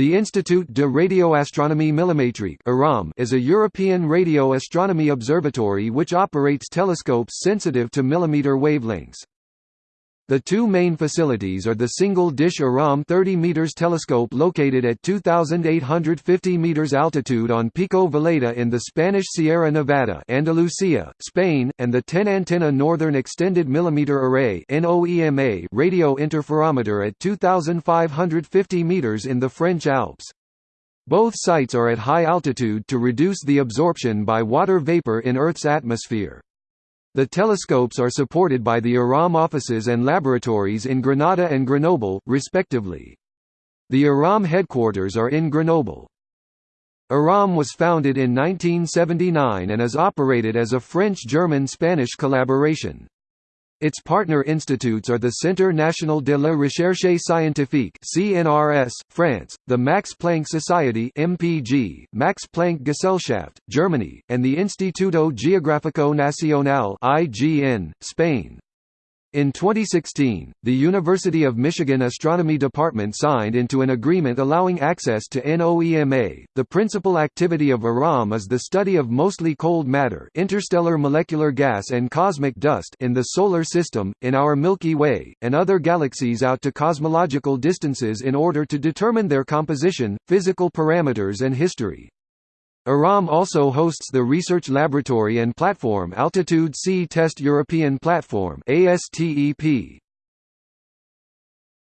The Institut de Radioastronomie Millimétrique is a European radio astronomy observatory which operates telescopes sensitive to millimeter wavelengths. The two main facilities are the single-dish IRAM 30 meters telescope located at 2,850 meters altitude on Pico Veleta in the Spanish Sierra Nevada Andalusia, Spain, and the 10-antenna Northern Extended Millimeter Array radio interferometer at 2,550 meters in the French Alps. Both sites are at high altitude to reduce the absorption by water vapor in Earth's atmosphere. The telescopes are supported by the IRAM offices and laboratories in Granada and Grenoble, respectively. The IRAM headquarters are in Grenoble. IRAM was founded in 1979 and is operated as a French-German-Spanish collaboration. Its partner institutes are the Centre National de la Recherche Scientifique (CNRS), France, the Max Planck Society (MPG), Max Planck Gesellschaft, Germany, and the Instituto Geográfico Nacional (IGN), Spain. In 2016, the University of Michigan Astronomy Department signed into an agreement allowing access to NOEMA. The principal activity of IRAM is the study of mostly cold matter, interstellar molecular gas and cosmic dust in the solar system, in our Milky Way, and other galaxies out to cosmological distances in order to determine their composition, physical parameters and history. IRAM also hosts the research laboratory and platform Altitude Sea Test European Platform ASTEP.